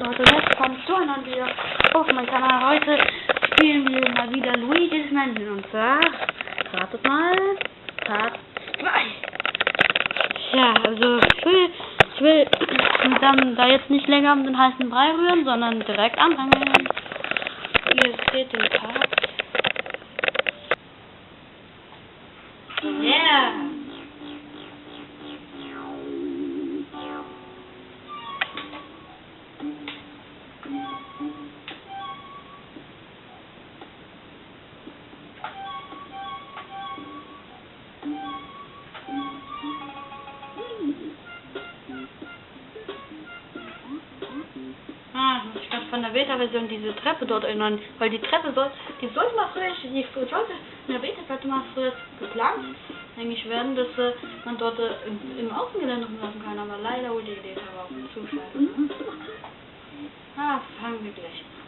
Leute, willkommen zu einem Video auf meinem Kanal. Heute spielen wir mal wieder Luigi's Mansion und zwar, ratet mal, Part 2. Ja, also ich will, ich will dann da jetzt nicht länger um den heißen Brei rühren, sondern direkt anfangen. Ihr seht den Part. Beta-Version diese Treppe dort erinnern, weil die Treppe soll, die sollte mal früher, die sollte in der Beta-Seite mal früher geplant eigentlich werden, dass äh, man dort äh, im, im Außengelände rumlaufen kann, aber leider wurde die Beta aber auch zu scheiße. Ne? Ah, fangen wir gleich an.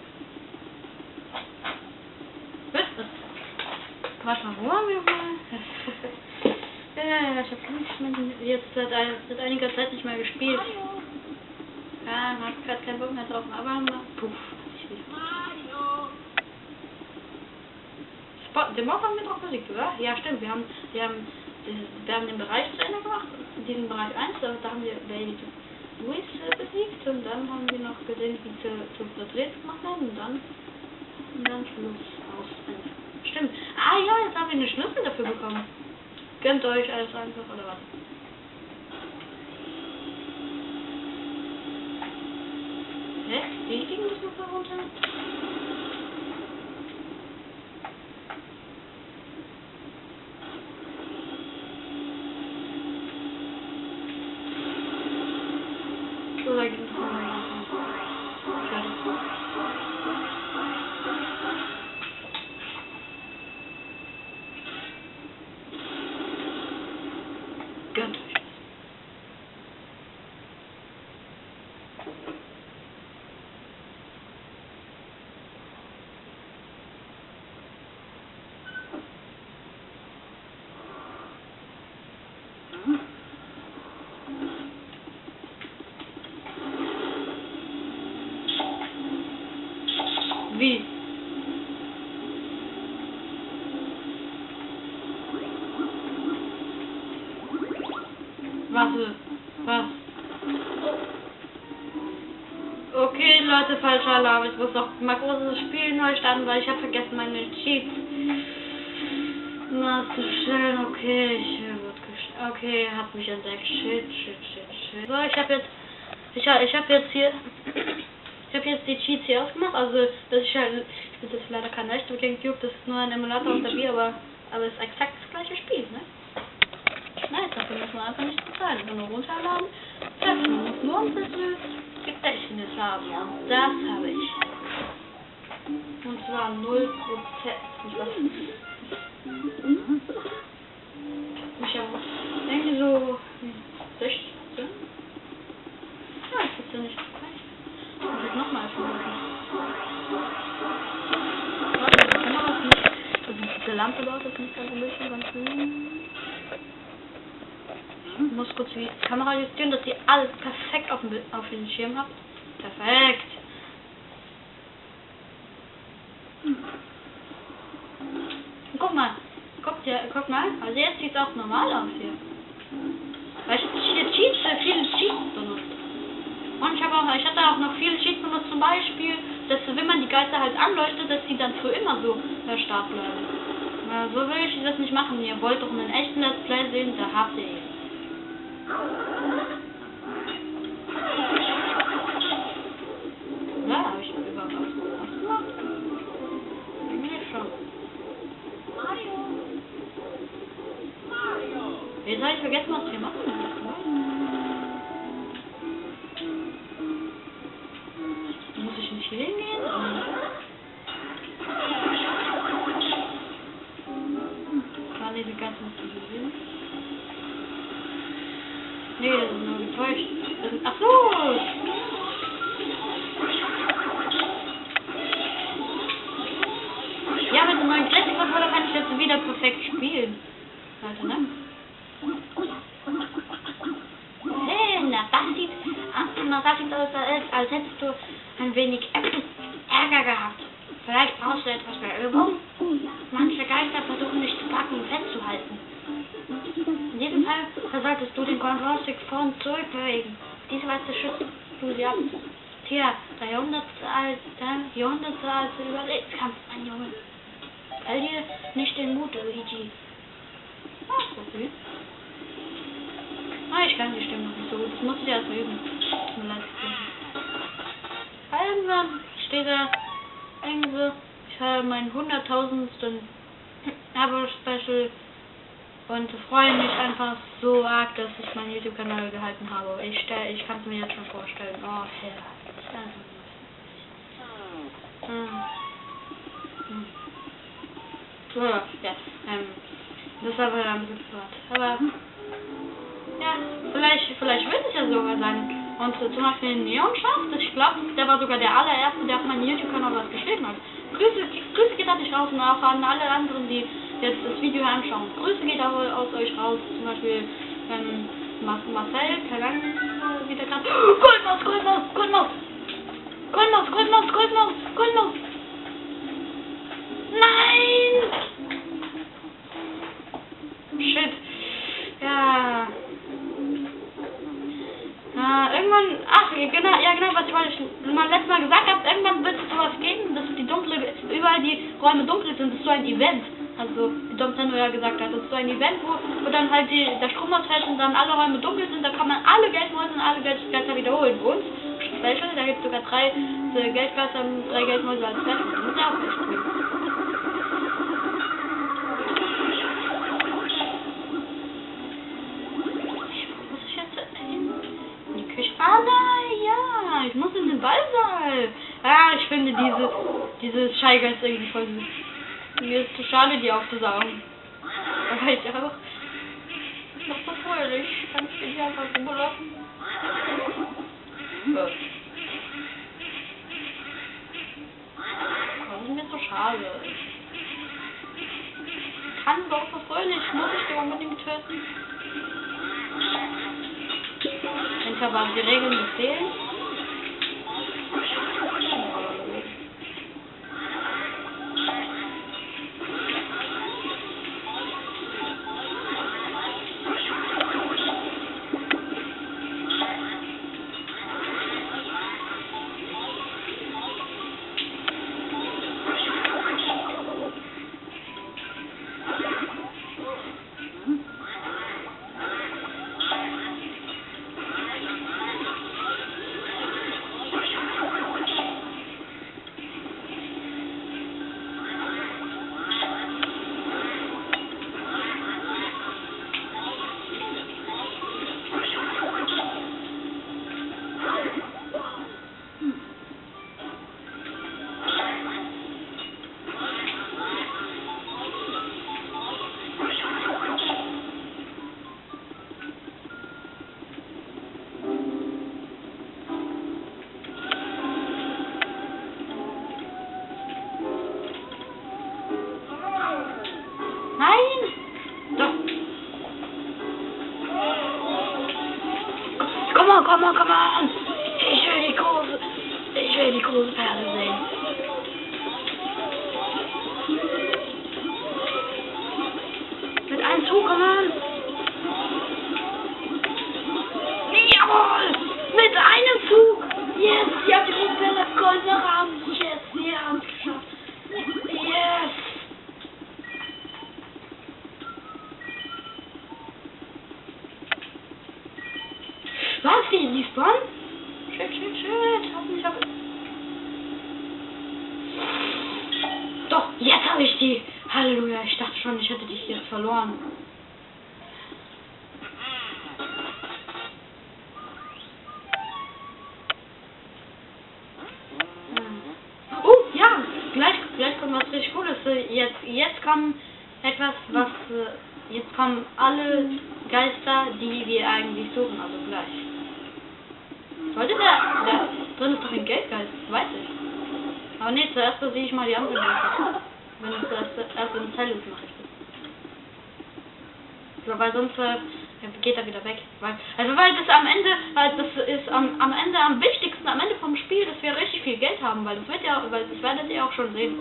Warte mal, wo haben wir mal? ja, ja, ja, ich habe jetzt seit, seit einiger Zeit nicht mehr gespielt. Ja, man hat gerade keinen Bock mehr drauf, aber puff, Bock haben wir doch besiegt, oder? Ja, stimmt, wir haben, wir haben, wir haben den Bereich zu Ende gemacht, diesen Bereich 1, da, da haben wir Baby Luis äh, besiegt und dann haben wir noch gesehen, wie zu, zu verdreht gemacht haben und dann, und dann Schluss aus. Stimmt. Ah ja, jetzt haben wir einen Schlüssel dafür bekommen. Gönnt euch alles einfach, oder was? Hä? Wie ging das noch runter? Alarm. Ich muss noch mal großes Spiel neu starten, weil ich habe vergessen meine Cheats. Na, zu schön, okay, ich äh, Okay, hat mich entdeckt. Shit, shit, shit, shit. So, ich habe jetzt, ich, ich habe jetzt hier, ich habe jetzt die Cheats hier ausgemacht. Also, das ist halt, das ist leider kein echter Gamecube, das ist nur ein Emulator auf der Wii, aber, aber es ist exakt das gleiche Spiel, ne? Nein, dafür muss man einfach nicht bezahlen. Nur runterladen. Muss nur ein bisschen Gedächtnis haben. Und das habe ich. Und zwar 0%. Und was? Ich habe irgendwie so 16. Ja, das ist ja nicht gleich. Muss ich nochmal. Also diese Lampe dort ist nicht ganz ein bisschen ganz. Ich muss kurz die Kamera justieren, dass ihr alles perfekt auf Bild- auf den Schirm habt. Perfekt. Guck mal. Guck, dir, guck mal. Also jetzt sieht es auch normal aus hier. Weil ich hier Cheats, äh, viele Cheats benutzt. Und ich habe auch, ich hatte auch noch viele Cheats benutzt, zum Beispiel, dass wenn man die Geister halt anleuchtet, dass die dann für immer so äh, stark bleiben. Na, so will ich das nicht machen. Ihr wollt doch einen echten Let's Play sehen, da habt ihr ihn. Sieht, na, das sieht aus, als, hättest du ein wenig Ärger gehabt. Vielleicht brauchst du etwas mehr Übung. Manche Geister versuchen dich zu packen und festzuhalten. In diesem Fall solltest du den Kontrollstick vor und zurück bewegen. Diese Weise schützt du sie ab. Tja, der Jahrhundertsalte, Jahrhundertsalte Überlebenskampf, mein Junge. Verlier nicht den Mut, Luigi. Okay. Ah, ich kann die Stimme nicht so gut. Das muss ich erst üben. Tut mir leid. Irgendwann steht da irgendwie, ich habe meinen hunderttausendsten Abo-Special und freue mich einfach so arg, dass ich meinen YouTube-Kanal gehalten habe. Ich, ich kann es mir jetzt schon vorstellen. Oh, Herr. Hm. Hm. So, ja, ähm, das war ein bisschen privat. Aber, ja, vielleicht, vielleicht wird es ja sogar sein. Und zum Beispiel Neonschaft, ich glaube, der war sogar der allererste, der auf meinem YouTube-Kanal was geschrieben hat. Grüße, Grüße geht an dich raus und auch an alle anderen, die jetzt das Video anschauen. Grüße geht auch aus euch raus, zum Beispiel ähm, Marcel, keine Ahnung, wie der gerade. Goldmaus, Goldmaus, Goldmaus! Goldmaus, Goldmaus, Goldmaus, Goldmaus! Nein! Shit. Ja. Ja, irgendwann, ach, genau, ja genau, was ich mal letztes Mal gesagt habe, irgendwann wird es sowas geben, dass die dunkle, überall die Räume dunkel sind, das so ein Event. Also, wie Dom Nintendo ja gesagt hat, das ist so ein Event, wo, wo dann halt die, der Strom ausfällt und dann alle Räume dunkel sind, da kann man alle Geldmäuse und alle Geldgeister wiederholen. Und, Special, da gibt es sogar drei äh, Geldgeister und drei Geldmäuse als Special. Das ist ja auch echt cool. Ah ja, ich muss in den Ballsaal. Ah, ich finde diese, diese Scheigeist irgendwie voll süß. Mir ist zu schade, die aufzusaugen. Aber ich auch. Ich mach so fröhlich. Kann ich die einfach so lassen? Das ist mir so schade. Kann doch so fröhlich, muss ich die unbedingt töten? Ich habe die Regeln befehlen. Die große Perle sehen. Mit einem Zug, come on! Jawohl! Mit einem Zug! Yes, ich hab die große Perle goldene Rahmen. Yes, wir haben es geschafft. Yes! Was? Die respawn? Shit, shit, shit. Hoffentlich hab ich... Doch, jetzt habe ich die. Halleluja, ich dachte schon, ich hätte dich jetzt verloren. Hm. Oh, ja, gleich, gleich kommt was richtig Cooles. Jetzt, jetzt kommt etwas, was... äh, Jetzt kommen alle Geister, die wir eigentlich suchen, also gleich. Sollte der, der drin ist doch ein Geldgeist, das weiß ich. Aber nee, zuerst sehe ich mal die anderen Geister. Wenn ich das erst in Zellus mache ich das. So, weil sonst äh, geht er wieder weg. Weil, also weil das am Ende, weil das ist am, am Ende am wichtigsten, am Ende vom Spiel, dass wir richtig viel Geld haben, weil das wird ja, weil das werdet ihr auch schon sehen.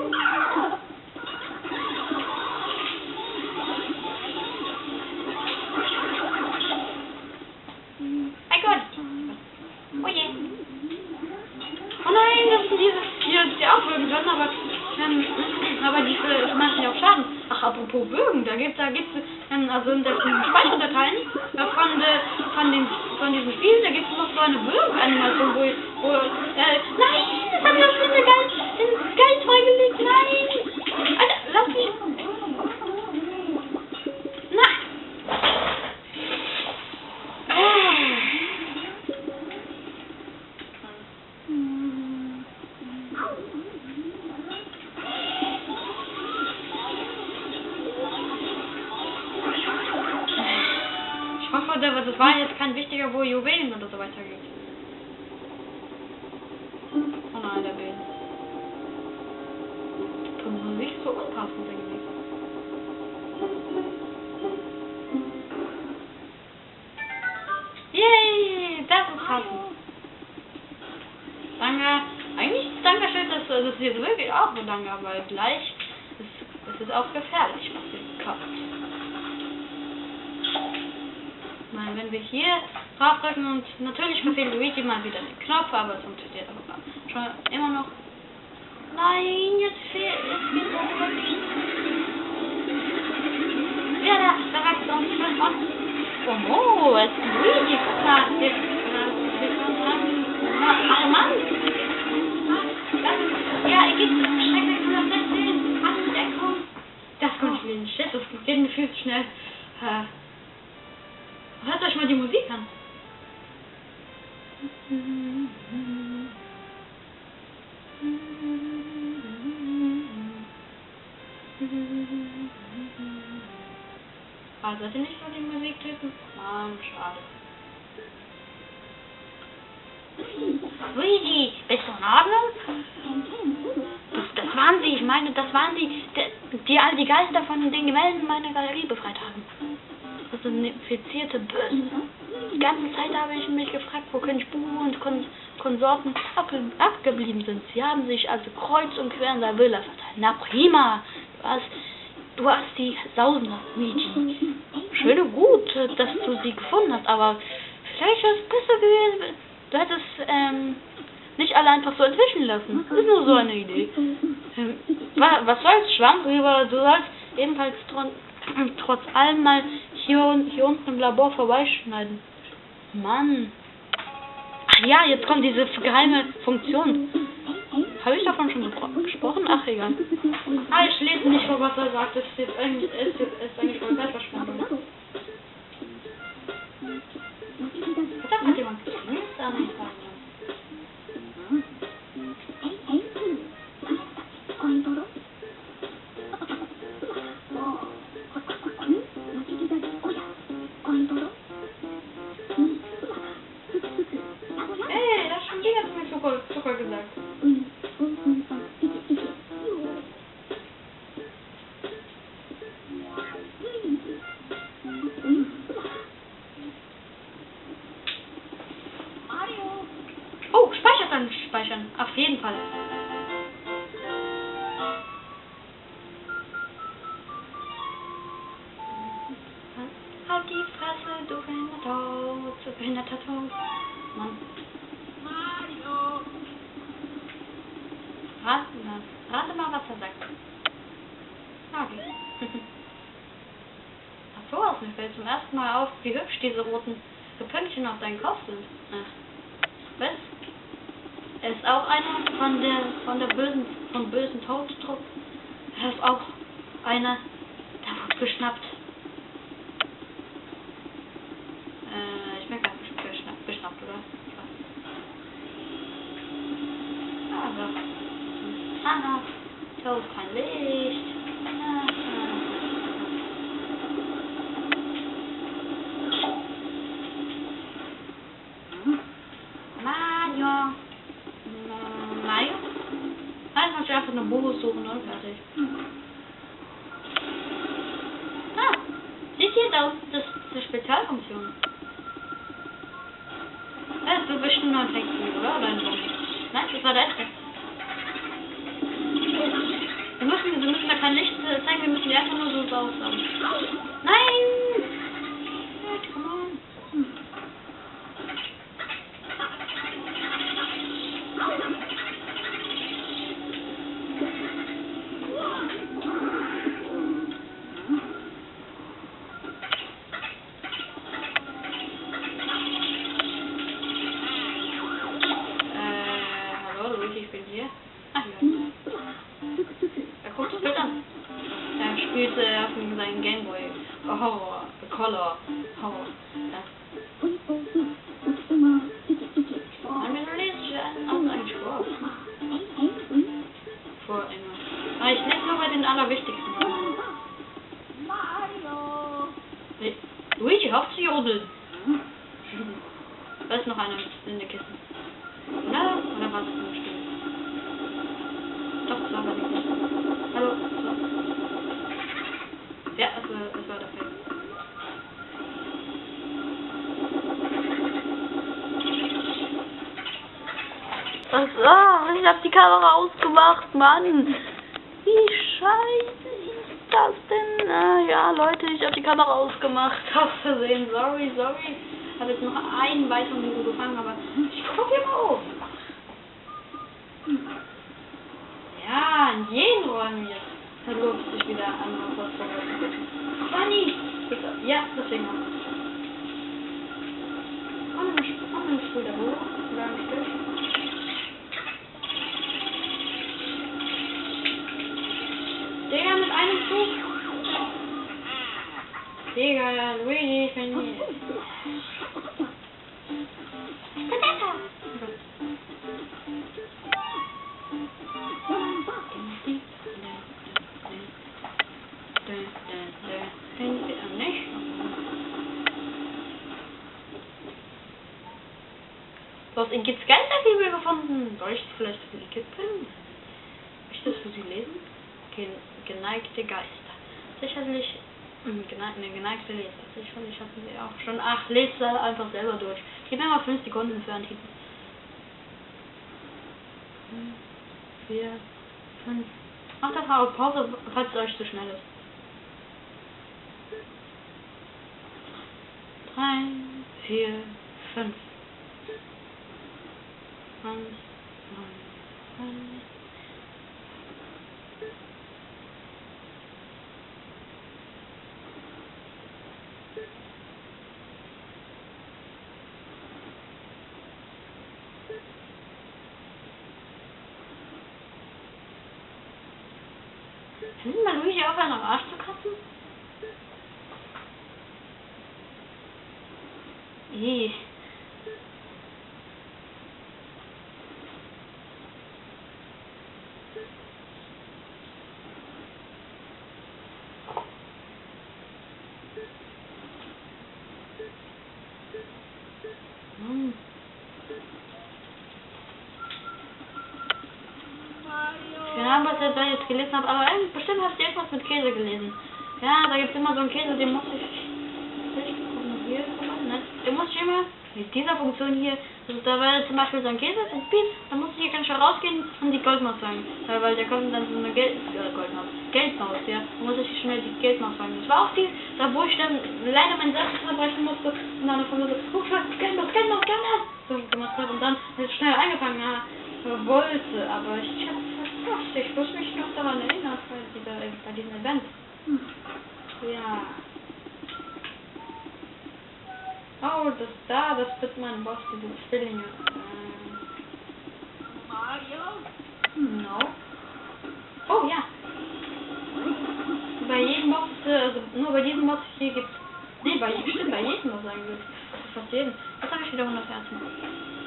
Mein Gott! Oh je! Oh nein, das sind diese, die, die auch würgen können, aber, ähm, aber die machen ja auch Schaden. Ach, apropos Bögen, da gibt da gibt's ähm, also in den Speicherdateien äh, von, de, von, den, von diesem Spiel, da gibt es noch so eine Bögen-Animation, wo, wo äh, so danke, weil gleich ist es ist auch gefährlich, was ihr kauft. Nein, wenn wir hier draufdrücken und natürlich verfehlt Luigi mal wieder den Knopf, aber es funktioniert aber schon immer noch. Nein, jetzt fehlt es geht Ja, da, da wächst auch nicht mehr was. Oh, oh, es ist Luigi. Mal, jetzt, Ach, Mann. Das geht mir viel zu schnell. Äh, Hört euch mal die Musik an. Ah, seid ihr nicht so die Musiktypen? Mann, schade. Luigi, bist du in Ordnung? Waren sie, ich meine, das waren sie, die, all die Geister von den Gemälden meiner Galerie befreit haben. Das sind infizierte Böse. Die ganze Zeit habe ich mich gefragt, wo König Buhu und Kon Konsorten abge abgeblieben sind. Sie haben sich also kreuz und quer in der Villa verteilt. Na prima, du hast, du hast die Sausender, Luigi. Schön und gut, dass du sie gefunden hast, aber vielleicht wäre es besser gewesen, du hättest ähm, nicht alle einfach so entwischen lassen. Das ist nur so eine Idee. Wa- was soll's, Schwamm drüber, du sollst ebenfalls tron- trotz allem mal hier, hier unten im Labor vorbeischneiden. Mann. Ach ja, jetzt kommt diese geheime Funktion. Habe ich davon schon gespro- gesprochen? Ach, egal. Ah, ich lese nicht vor, was er sagt. Das ist jetzt eigentlich, ist, ist eigentlich voll Zeitverschwendung. Da hat jemand gegrüßt an Halt die Fresse, du behinderter, du behinderter. Mann. Rate, na, rate mal, was er sagt. Okay. Ach so, aus mir fällt zum ersten Mal auf, wie hübsch diese roten Pünktchen auf deinem Kopf sind. Ach. Was? Er ist auch einer von der von der bösen von bösen Todstrupp. Er ist auch einer, der wurde geschnappt. Die Kamera ausgemacht, Mann. Wie scheiße ist das denn? Ah, ja, Leute, ich hab die Kamera ausgemacht. Aus Versehen. Sorry, sorry. Ich habe jetzt noch einen weiteren Video gefangen, aber ich guck hier mal auf. Ja, in jeden Räumen jetzt. Verlobt sich wieder an was Funny! Ja, deswegen auch. Komm, ich spul da hoch. Oder ein Stück. Digga, mit einem Zug. Digga, Luigi, ich bin hier. Du hast in Kids Geisterbibel gefunden. Soll ich vielleicht für die Kids bringen? Möchte ich das für sie lesen? Gen geneigte Geister. Sicherlich, gene eine geneigte Leser. Sicherlich hatten sie auch schon. Ach, lest da einfach selber durch. Gib mir mal 5 Sekunden für einen Titel. 4, 5. Macht mal auf Pause, falls es euch zu schnell ist. 3, 4, 5. 1, 9, 1. Können mal Luigi aufhören, am Arsch zu kratzen? Ih. Mann. Keine Ahnung, was ich da jetzt gelesen habe, aber ähm, bestimmt hast du irgendwas mit Käse gelesen. Ja, da gibt es immer so einen Käse, den muss ich. hier? Den muss ich immer mit dieser Funktion hier. Also da war zum Beispiel so ein Käse, ein Piep, dann muss ich hier ganz schnell rausgehen und die Goldmaus sagen. Weil, weil da kommt dann so eine Geld, äh, Goldmaus, Geldmaus, ja. Da muss ich schnell die Geldmaus sagen. Das war auch viel, da wo ich dann leider meinen Satz unterbrechen musste und dann von mir so, oh, Geldmaus, Geldmaus, Geldmaus, so gemacht habe und dann schnell eingefangen, ja, wollte, aber ich hab's verpasst. Ich muss mich noch daran erinnern, bei, dieser, bei diesem Event. Ja. Oh, das da, das wird mein Boss, diese Zwillinge. Ähm, no. Oh ja. Bei jedem Boss, äh, also nur bei diesem Boss hier gibt's. Nee, bei stimmt, bei jedem Boss eigentlich. Fast jedem. Jetzt habe ich wieder 100 Herzen.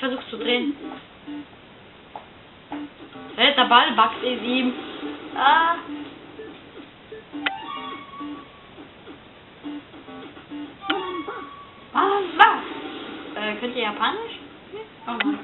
Versucht zu drehen. Hey, der Ball backt in ihm. Ah. Ah, was? Äh, könnt ihr Japanisch? Oh Mann.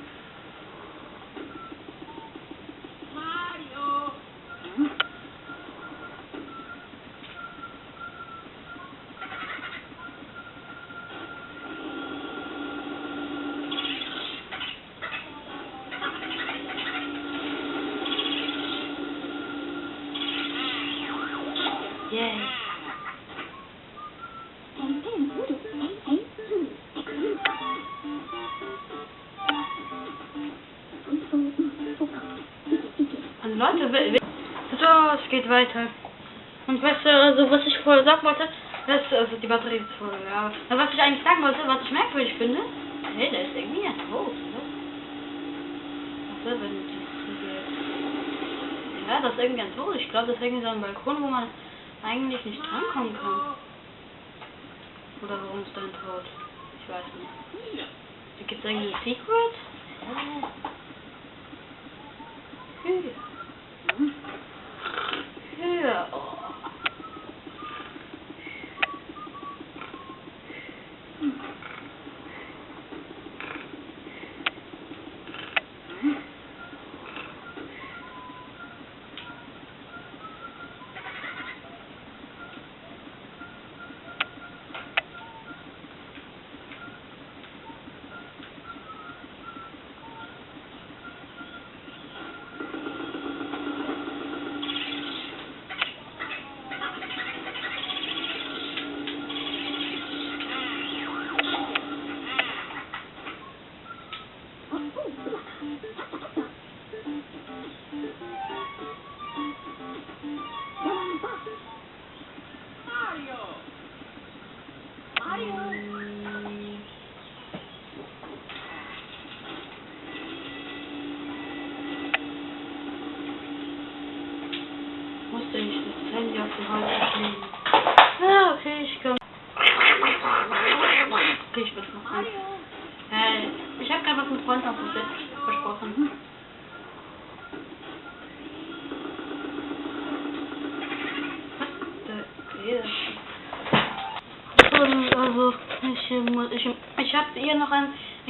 So, es geht weiter. Und weißt du, also was ich vorher sagen wollte, das, also die Batterie ist voll, ja. Aber was ich eigentlich sagen wollte, was ich merkwürdig finde, hey, der ist irgendwie ja tot, ne? Was ist, wenn das Ja, das ist irgendwie ganz hoch. Ich glaube, das ist irgendwie so ein Balkon, wo man eigentlich nicht drankommen kann. Oder warum ist dein tot? Ich weiß nicht. Gibt es irgendwie ein Secret?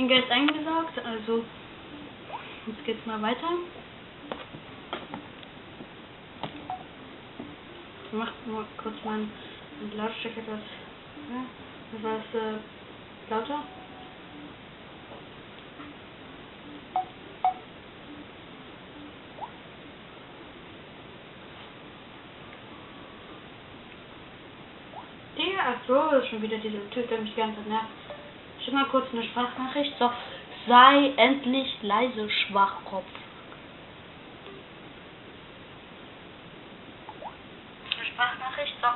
Ein Geld eingesaugt, also jetzt geht's mal weiter. Ich mach mal kurz meinen Lautstärke etwas, ja, etwas äh, lauter. Ja, ach so, das ist schon wieder dieser Typ, der mich die ganze Zeit nervt. Schick mal kurz eine Sprachnachricht. So, sei endlich leise, Schwachkopf. Eine Sprachnachricht. So,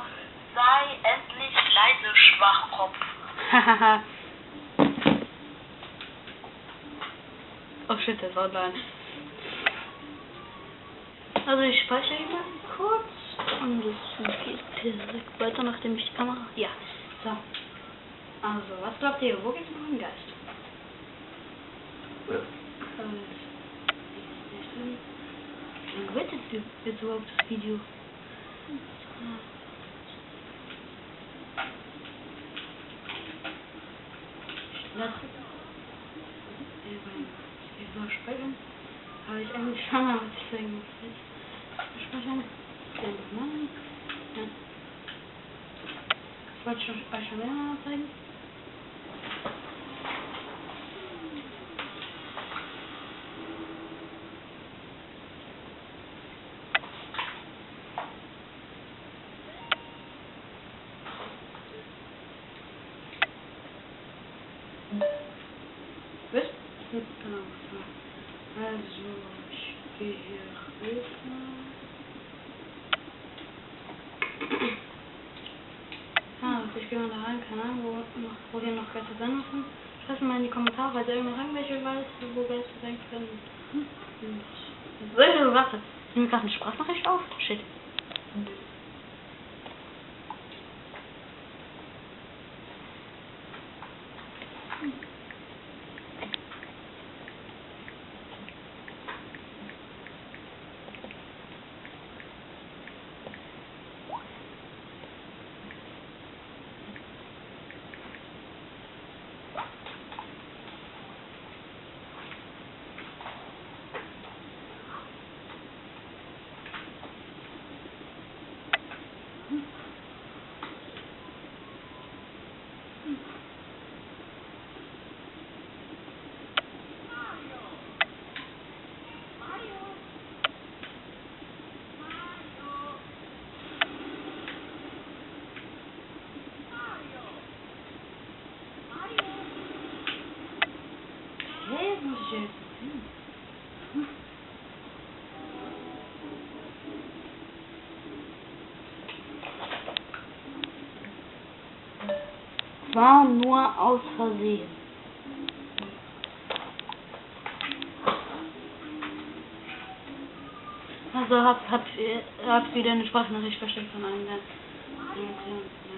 sei endlich leise, Schwachkopf. Hahaha. oh shit, der ist online. Also ich speichere ihn mal kurz und es geht direkt weiter, nachdem ich die Kamera... Ja, so. Also, was glaubt ihr, wo geht's mit dem Geist? Äh, Wie lange wird jetzt, überhaupt das Video? Ich lasse... Ich will speichern. Habe ich eigentlich schon mal was ich sagen muss. Speichern. Dann nein. Ja. Das wollte ich schon- euch schon mehrmals zeigen. Was? Hm, Genau. so. Also, ich gehe hier rüber. Ah, also ich Ahnung, wo, noch, wo hier noch Geister sein müssen. Schreibt mal in die Kommentare, falls irgendwer irgendwelche weiß, wo Geister sein können. So, warte. Ich nehme gerade eine Sprachnachricht auf. Shit. war nur aus Versehen. Also hab, hab, hab wieder eine Sprachnachricht also versteckt von einem der Reaktionen.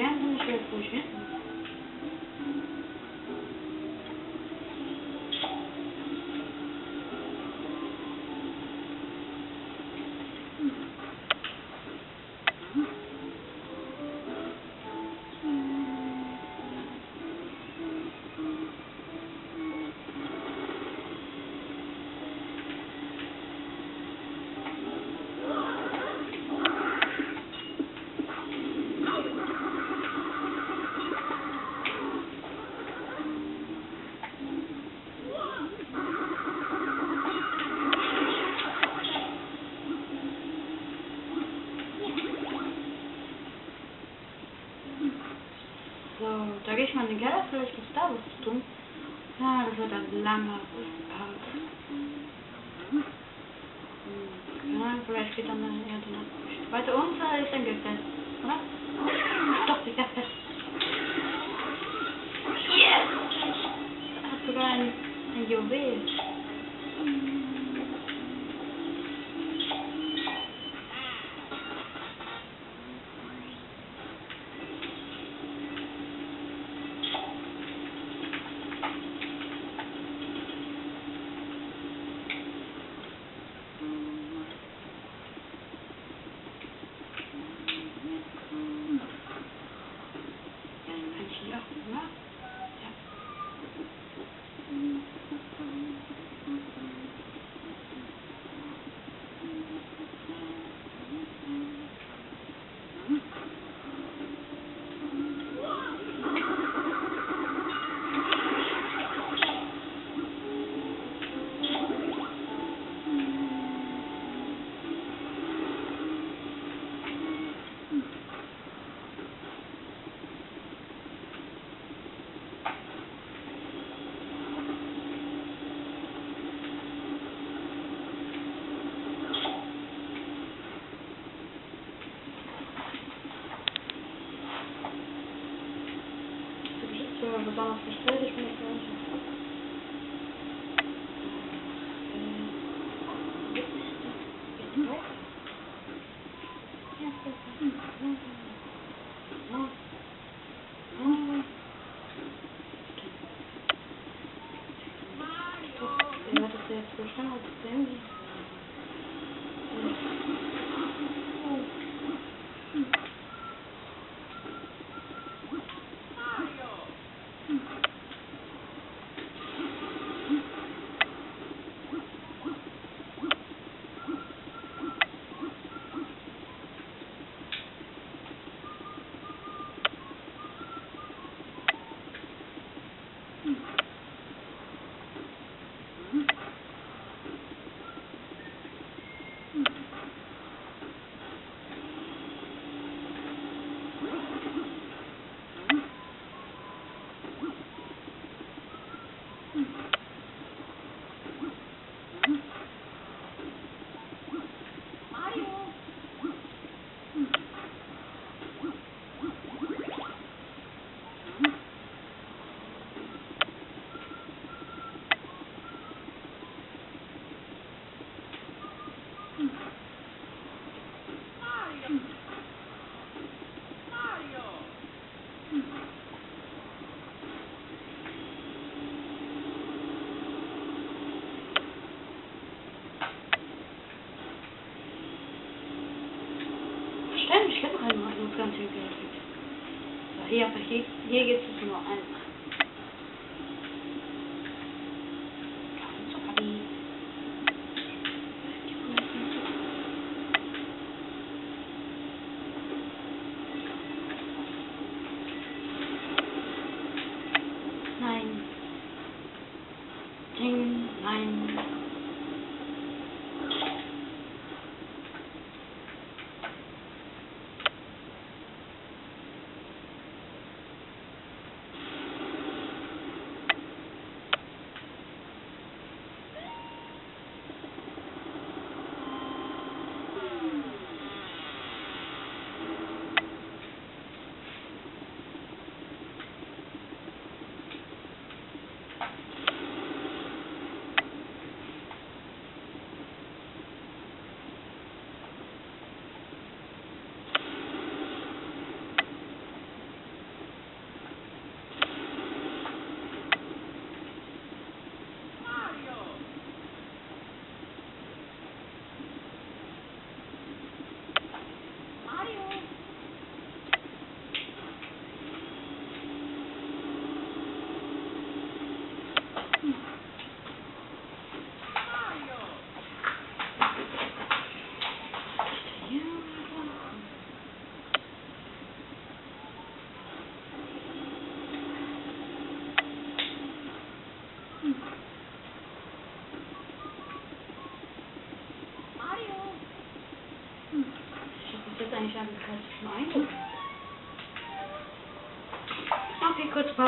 Gel bunu şöyle koyacağım. lama for help. مش هبغى المرة كانت هي قالت هي هي قالت اسمه أنا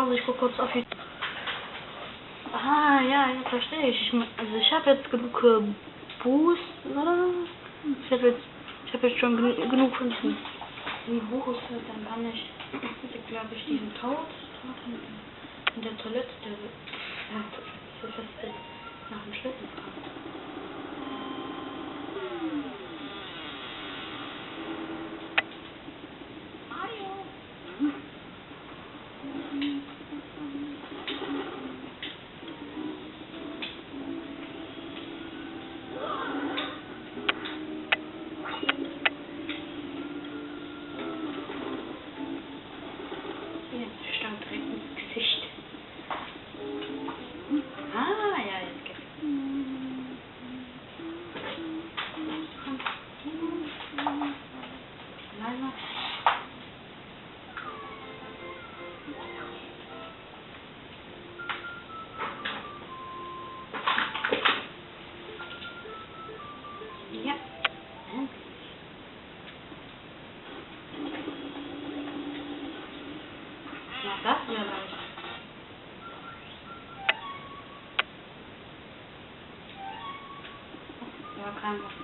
Pause, ich gucke kurz auf die... Ah, ja, jetzt verstehe ich. also ich habe jetzt genug äh, Boost, oder? Ich habe jetzt, habe jetzt schon genu genug von diesen Boost, dann kann ich, glaube ich, diesen Tod in, der Toilette, der, ja, jetzt nach dem Schlitten Ja,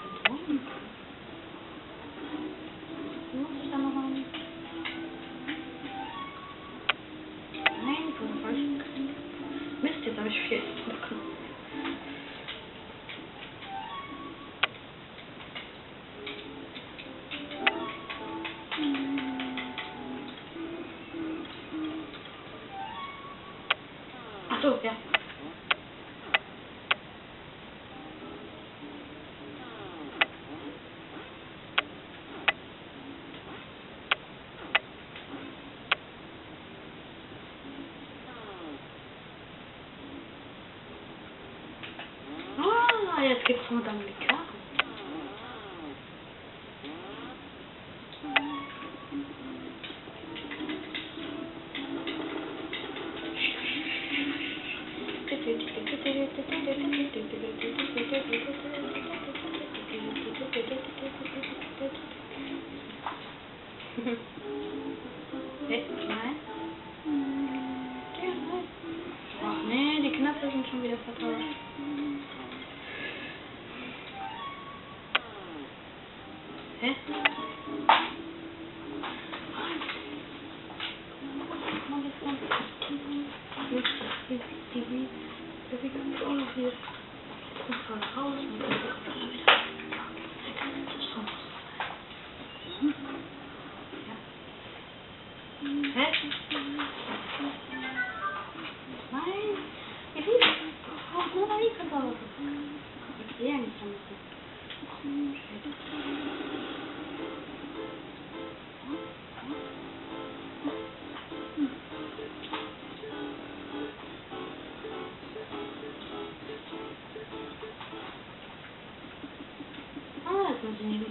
Ah, jetzt gibt's nur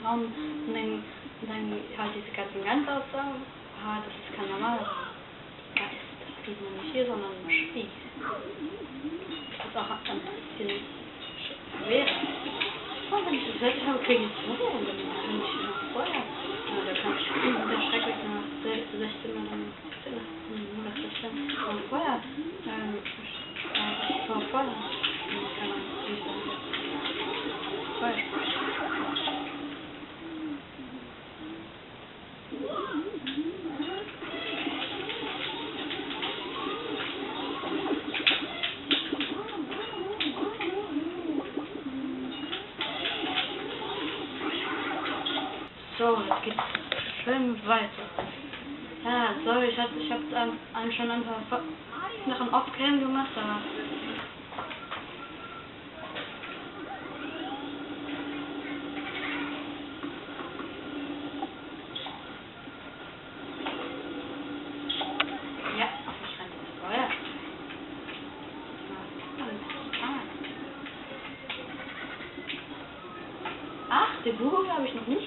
Raum und dann, und dann halt diese ganzen Ganzaussagen. Ah, das ist kein normaler Geist. Das sieht man nicht hier, sondern im Spieß. Das ist auch ein bisschen schwer. Oh, wenn ich das fertig habe, kriege ich es und dann kann ich. Ja, da kann ich der schrecklich nach 16 oder 17 oder 16 noch vorher. Ähm, äh, noch vorher. Kann man nicht sagen. Vorher. So, jetzt geht's schön weiter. Ja, sorry, ich, hatte, ich habe ähm, schon ein paar Fo- Sachen off-cam gemacht, aber... Feuer. Ach, den Buch habe ich noch nicht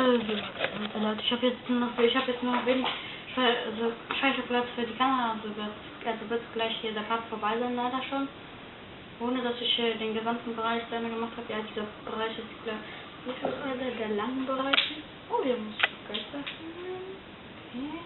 Also, also Leute, ich habe jetzt noch, ich habe jetzt noch wenig also Speicherplatz für die Kamera, also wird, also wird gleich hier der Part vorbei sein, leider schon. Ohne dass ich äh, den gesamten Bereich Ende gemacht habe. Ja, dieser Bereich ist der, wie viel der, der lange Bereich. Oh, hier muss ich öffnen. Okay.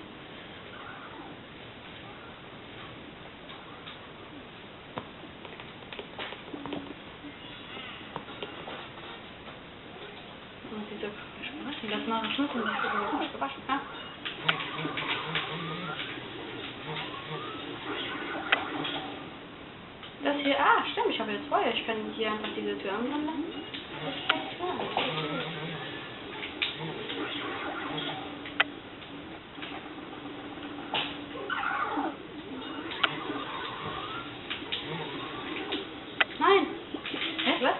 Und diese Schmerzen, das mache ich nicht, und das ist überhaupt nicht gewaschen, ja? Das hier, ah, stimmt, ich habe jetzt Feuer. Ich kann hier einfach diese Tür anmachen lassen. Das ist ganz klar. Nein! Hä, was?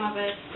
Das zwei auf